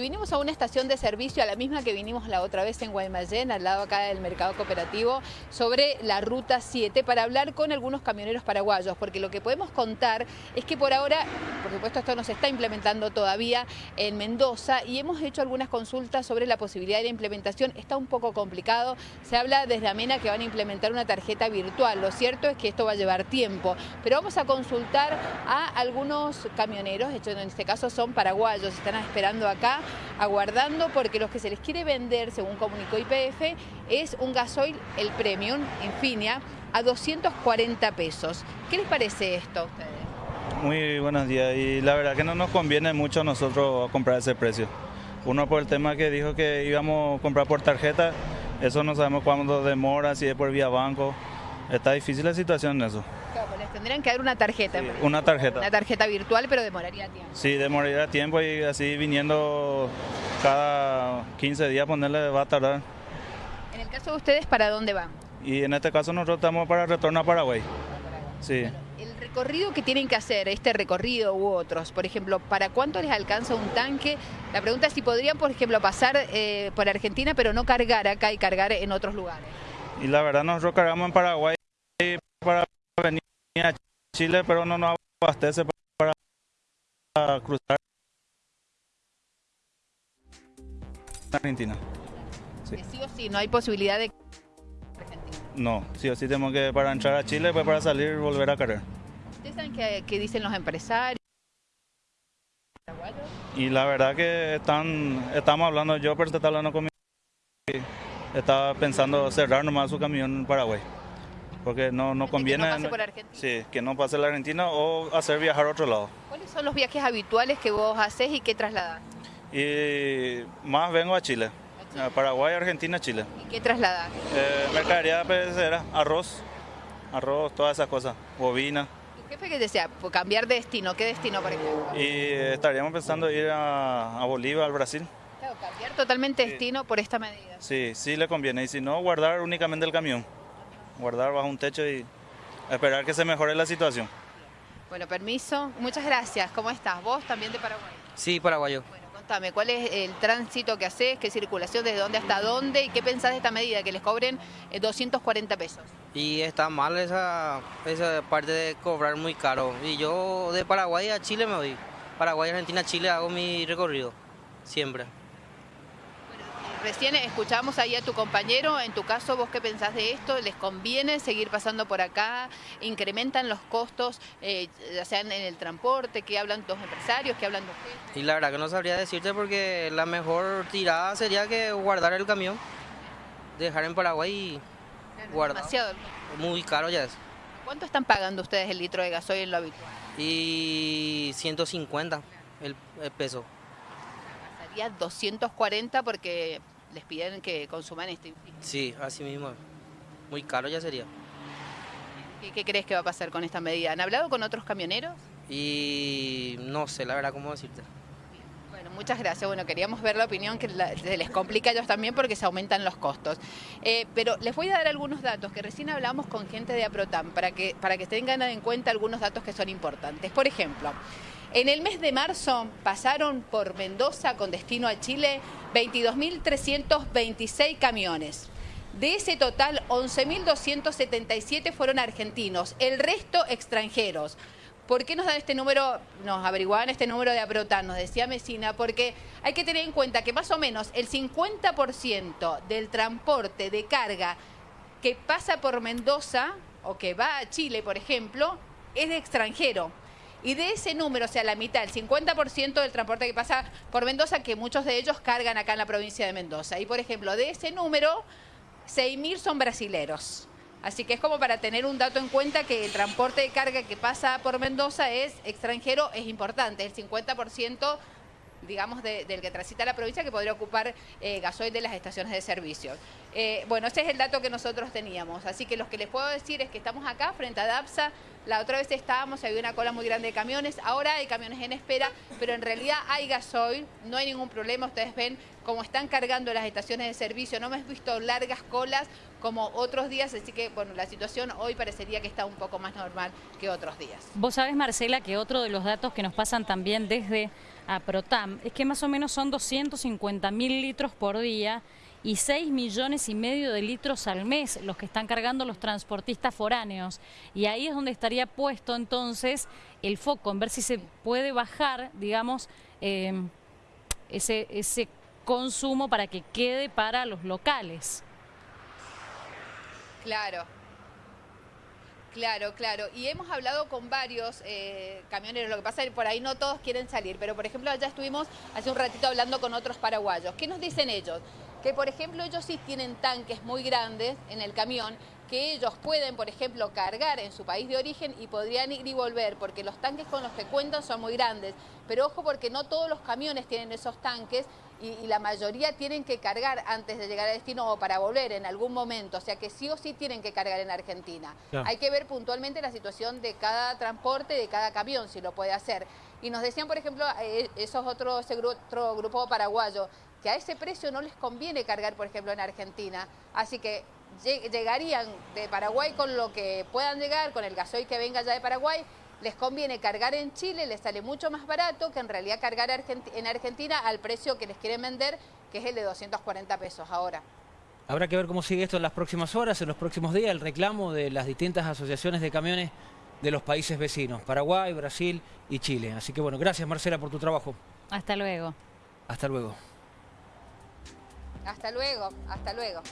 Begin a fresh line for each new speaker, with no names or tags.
Vinimos a una estación de servicio, a la misma que vinimos la otra vez en Guaymallén, al lado acá del mercado cooperativo, sobre la Ruta 7, para hablar con algunos camioneros paraguayos, porque lo que podemos contar es que por ahora, por supuesto esto no se está implementando todavía en Mendoza, y hemos hecho algunas consultas sobre la posibilidad de la implementación, está un poco complicado, se habla desde Amena que van a implementar una tarjeta virtual, lo cierto es que esto va a llevar tiempo, pero vamos a consultar a algunos camioneros, de hecho en este caso son paraguayos, están esperando acá, aguardando porque lo que se les quiere vender, según comunicó IPF, es un gasoil, el Premium, Infinia, a 240 pesos. ¿Qué les parece esto a ustedes?
Muy buenos días y la verdad que no nos conviene mucho a nosotros comprar ese precio. Uno por el tema que dijo que íbamos a comprar por tarjeta, eso no sabemos cuándo demora, si es por vía banco. Está difícil la situación en eso.
Pues tendrían que dar una tarjeta.
Sí, una tarjeta.
Una tarjeta virtual, pero demoraría tiempo.
Sí, demoraría tiempo y así viniendo cada 15 días ponerle va a tardar.
En el caso de ustedes, ¿para dónde van?
Y en este caso nosotros estamos para retorno a Paraguay. Sí.
El recorrido que tienen que hacer, este recorrido u otros, por ejemplo, ¿para cuánto les alcanza un tanque? La pregunta es si podrían, por ejemplo, pasar eh, por Argentina, pero no cargar acá y cargar en otros lugares.
Y la verdad nosotros cargamos en Paraguay para venir a Chile, pero no nos abastece para cruzar Argentina.
Sí. sí o sí, no hay posibilidad de...
No, sí o sí tenemos que para entrar a Chile, pues para salir volver a cargar.
¿Ustedes saben qué, qué dicen los empresarios?
Y la verdad que están, estamos hablando, yo pero está hablando conmigo, estaba pensando cerrar nomás su camión en Paraguay porque no, no conviene
que no pase por Argentina.
Sí, que no pase la Argentina o hacer viajar a otro lado.
¿Cuáles son los viajes habituales que vos haces y qué trasladas?
Y más vengo a Chile, a Paraguay, Argentina, Chile.
¿Y qué trasladas?
Eh, mercadería perecedera, arroz, arroz, todas esas cosas, bobina.
¿Tu jefe que desea cambiar de destino? ¿Qué destino, por ejemplo?
Y estaríamos pensando ir a, a Bolivia, al Brasil.
Claro, cambiar totalmente sí. destino por esta medida.
Sí, sí le conviene. Y si no, guardar únicamente el camión guardar bajo un techo y esperar que se mejore la situación.
Bueno, permiso. Muchas gracias. ¿Cómo estás? ¿Vos también de Paraguay?
Sí, paraguayo.
Bueno, contame, ¿cuál es el tránsito que haces? ¿Qué circulación? ¿Desde dónde hasta dónde? ¿Y qué pensás de esta medida? Que les cobren 240 pesos.
Y está mal esa, esa parte de cobrar muy caro. Y yo de Paraguay a Chile me voy. Paraguay, Argentina, Chile hago mi recorrido. Siempre.
Recién escuchamos ahí a tu compañero, en tu caso, ¿vos qué pensás de esto? ¿Les conviene seguir pasando por acá? ¿Incrementan los costos, eh, ya sean en el transporte? ¿Qué hablan los empresarios? ¿Qué hablan ustedes?
Y la verdad que no sabría decirte porque la mejor tirada sería que guardar el camión, dejar en Paraguay y
claro,
guardar.
Demasiado.
Muy caro ya es.
¿Cuánto están pagando ustedes el litro de gasoil en lo habitual?
Y 150 el, el peso.
240 porque les piden que consuman este
Sí, así mismo. Muy caro ya sería.
¿Qué, ¿Qué, crees que va a pasar con esta medida? ¿Han hablado con otros camioneros?
Y no sé, la verdad, cómo decirte.
Bueno, muchas gracias. Bueno, queríamos ver la opinión que la, se les complica a ellos también porque se aumentan los costos. Eh, pero les voy a dar algunos datos que recién hablamos con gente de Aprotam para que, para que tengan en cuenta algunos datos que son importantes. Por ejemplo, en el mes de marzo pasaron por Mendoza con destino a Chile 22.326 camiones. De ese total, 11.277 fueron argentinos, el resto extranjeros. ¿Por qué nos dan este número? Nos averiguaban este número de Aprotan, nos decía Mesina, porque hay que tener en cuenta que más o menos el 50% del transporte de carga que pasa por Mendoza o que va a Chile, por ejemplo, es de extranjero. Y de ese número, o sea, la mitad, el 50% del transporte que pasa por Mendoza, que muchos de ellos cargan acá en la provincia de Mendoza. Y, por ejemplo, de ese número, 6.000 son brasileros. Así que es como para tener un dato en cuenta que el transporte de carga que pasa por Mendoza es extranjero, es importante. El 50% digamos, de, del que transita la provincia que podría ocupar eh, gasoil de las estaciones de servicio. Eh, bueno, ese es el dato que nosotros teníamos, así que lo que les puedo decir es que estamos acá frente a DAPSA, la otra vez estábamos, había una cola muy grande de camiones, ahora hay camiones en espera, pero en realidad hay gasoil, no hay ningún problema, ustedes ven cómo están cargando las estaciones de servicio, no hemos visto largas colas como otros días, así que bueno, la situación hoy parecería que está un poco más normal que otros días.
Vos sabés, Marcela, que otro de los datos que nos pasan también desde a Protam es que más o menos son 250 mil litros por día y 6 millones y medio de litros al mes los que están cargando los transportistas foráneos. Y ahí es donde estaría puesto entonces el foco, en ver si se puede bajar, digamos, eh, ese, ese consumo para que quede para los locales.
Claro. Claro, claro. Y hemos hablado con varios eh, camioneros. Lo que pasa es que por ahí no todos quieren salir. Pero, por ejemplo, allá estuvimos hace un ratito hablando con otros paraguayos. ¿Qué nos dicen ellos? Que, por ejemplo, ellos sí tienen tanques muy grandes en el camión que ellos pueden, por ejemplo, cargar en su país de origen y podrían ir y volver, porque los tanques con los que cuentan son muy grandes. Pero ojo porque no todos los camiones tienen esos tanques y, y, la mayoría tienen que cargar antes de llegar al destino o para volver en algún momento, o sea que sí o sí tienen que cargar en Argentina. Claro. Hay que ver puntualmente la situación de cada transporte, de cada camión, si lo puede hacer. Y nos decían, por ejemplo, eh, esos otros, ese otro paraguayo, que a ese precio no les conviene cargar, por ejemplo, en Argentina. Así que llegarían de Paraguay con lo que puedan llegar, con el gasoil que venga ya de Paraguay, les conviene cargar en Chile, les sale mucho más barato que en realidad cargar en Argentina al precio que les quieren vender, que es el de 240 pesos ahora.
Habrá que ver cómo sigue esto en las próximas horas, en los próximos días, el reclamo de las distintas asociaciones de camiones de los países vecinos, Paraguay, Brasil y Chile. Así que bueno, gracias Marcela por tu trabajo.
Hasta luego.
Hasta luego.
Hasta luego, hasta luego.